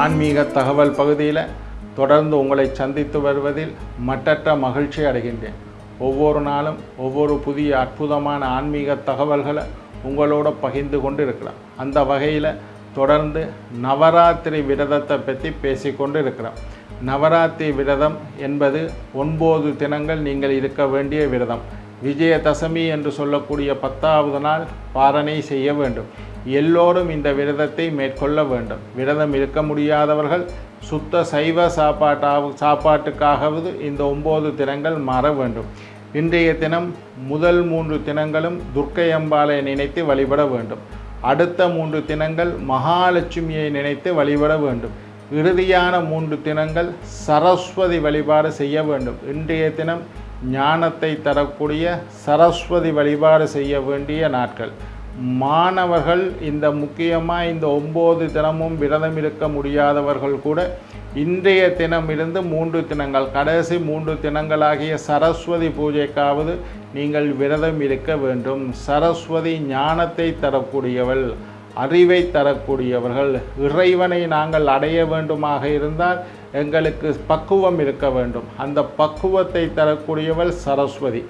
ஆன்மீக தகவல் பகுதியில் தொடர்ந்து உங்களை சந்தித்து வருவதில் மட்டற்ற மகிழ்ச்சி அடைகின்றேன். ஒவ்வொரு நாளும் ஒவ்வொரு புதிய அற்புதமான ஆன்மீக தகவல்களை உங்களோட பகிர்ந்து கொண்டு இருக்கிறோம் அந்த வகையில் தொடர்ந்து நவராத்திரி விரதத்தை பற்றி பேசிக்கொண்டு இருக்கிறோம் நவராத்திரி விரதம் என்பது ஒன்பது தினங்கள் நீங்கள் இருக்க வேண்டிய விரதம். விஜயதசமி என்று சொல்லக்கூடிய பத்தாவது நாள் பாரணை செய்ய வேண்டும். எல்லோரும் இந்த விரதத்தை மேற்கொள்ள வேண்டும். விரதம் இருக்க முடியாதவர்கள் சுத்த சைவ சாப்பாட்டாக சாப்பாட்டுக்காகவது இந்த ஒம்பது தினங்கள் மாற வேண்டும். இன்றைய தினம் முதல் மூன்று தினங்களும் துர்க்கை அம்பாளை நினைத்து வழிபட வேண்டும். அடுத்த மூன்று தினங்கள் மகாலட்சுமியை நினைத்து வழிபட வேண்டும். இறுதியான மூன்று தினங்கள் சரஸ்வதி வழிபாடு செய்ய வேண்டும். இன்றைய தினம் ஞானத்தை தரக்கூடிய சரஸ்வதி வழிபாடு செய்ய வேண்டிய நாட்கள். மாணவர்கள் இந்த முக்கியமாக இந்த ஒம்பது தினமும் விரதம் இருக்க முடியாதவர்கள் கூட இன்றைய தினம் இருந்து மூன்று தினங்கள் கடைசி மூன்று தினங்களாகிய சரஸ்வதி பூஜைக்காவது நீங்கள் விரதம் இருக்க வேண்டும். சரஸ்வதி ஞானத்தை தரக்கூடியவள். அறிவை தரக்கூடியவர்கள் இறைவனை நாங்கள் அடைய வேண்டுமாக இருந்தால் எங்களுக்கு பக்குவம் இருக்க வேண்டும். அந்த பக்குவத்தை தரக்கூடியவள் சரஸ்வதி.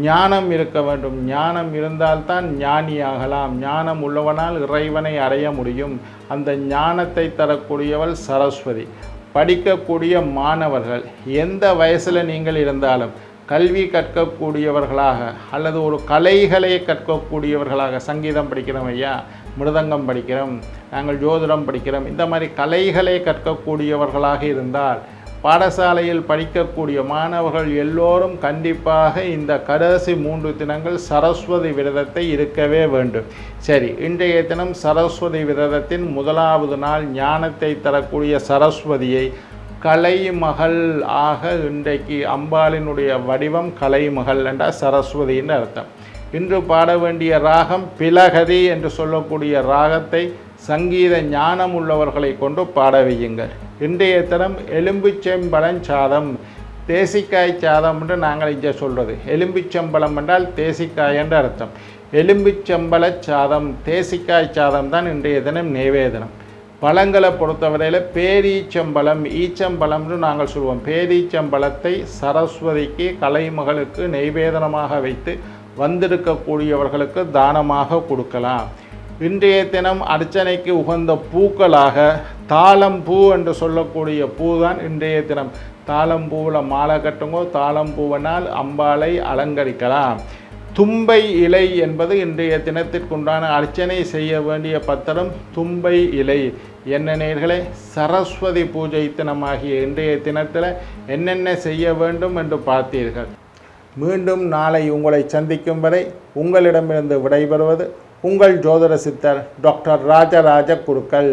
ஞானம் இருக்க வேண்டும். ஞானம் இருந்தால்தான் ஞானியாகலாம். ஞானம் உள்ளவனால் இறைவனை அடைய முடியும். அந்த ஞானத்தை தரக்கூடியவள் சரஸ்வதி. படிக்கக்கூடிய மாணவர்கள் எந்த வயசில் நீங்கள் இருந்தாலும் கல்வி கற்கக்கூடியவர்களாக அல்லது ஒரு கலைகளை கற்கக்கூடியவர்களாக சங்கீதம் படிக்கிறோம் ஐயா மிருதங்கம் படிக்கிறோம் நாங்கள் ஜோதிடம் படிக்கிறோம் இந்த மாதிரி கலைகளை கற்கக்கூடியவர்களாக இருந்தால் பாடசாலையில் படிக்கக்கூடிய மாணவர்கள் எல்லோரும் கண்டிப்பாக இந்த கடைசி மூன்று தினங்கள் சரஸ்வதி விரதத்தை இருக்கவே வேண்டும். சரி இன்றைய தினம் சரஸ்வதி விரதத்தின் முதலாவது நாள் ஞானத்தை தரக்கூடிய சரஸ்வதியை கலைமகள் ஆக இன்றைக்கு அம்பாளினுடைய வடிவம் கலைமகள் என்றால் சரஸ்வதின்னு அர்த்தம். இன்று பாட வேண்டிய ராகம் பிலகதி என்று சொல்லக்கூடிய ராகத்தை சங்கீத ஞானம் உள்ளவர்களை கொண்டு பாட வையுங்கள். இன்றைய தினம் எலும்புச்செம்பழம் சாதம் தேசிக்காய் சாதம் என்று நாங்கள் இங்கே சொல்கிறது எலும்புச்சம்பழம் என்றால் தேசிக்காய் என்று அர்த்தம். எலும்புச்சம்பழ சாதம் தேசிக்காய் சாதம் தான் இன்றைய தினம் நிவேதனம் பழங்களை பொறுத்தவரையில் பேரீச்சம்பழம் ஈச்சம்பழம்னு நாங்கள் சொல்லுவோம் பேரீச்சம்பழத்தை சரஸ்வதிக்கு கலைமகளுக்கு நெய்வேதனமாக வைத்து வந்திருக்கக்கூடியவர்களுக்கு தானமாக கொடுக்கலாம். இன்றைய தினம் அர்ச்சனைக்கு உகந்த பூக்களாக தாளம்பூ என்று சொல்லக்கூடிய பூ தான் இன்றைய தினம். தாளம்பூவில் மாலை கட்டுங்கோ தாளம்பூவினால் அம்பாளை அலங்கரிக்கலாம். தும்பை இலை என்பது இன்றைய தினத்திற்குண்டான அர்ச்சனை செய்ய வேண்டிய பத்திரம் தும்பை இலை. என்ன நேர்களே சரஸ்வதி பூஜை தினமாகிய இன்றைய தினத்தில் என்னென்ன செய்ய வேண்டும் என்று பார்த்தீர்கள்? மீண்டும் நாளை உங்களை சந்திக்கும் வரை உங்களிடமிருந்து விடைபெறுவது உங்கள் ஜோதிட சித்தர் டாக்டர் ராஜராஜ குருக்கள்.